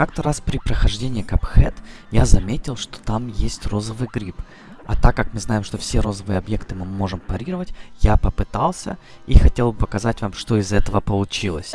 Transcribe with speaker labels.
Speaker 1: Как-то раз при прохождении Cuphead я заметил, что там есть розовый гриб. А так как мы знаем, что все розовые объекты мы можем парировать, я попытался и хотел бы показать вам, что из этого получилось.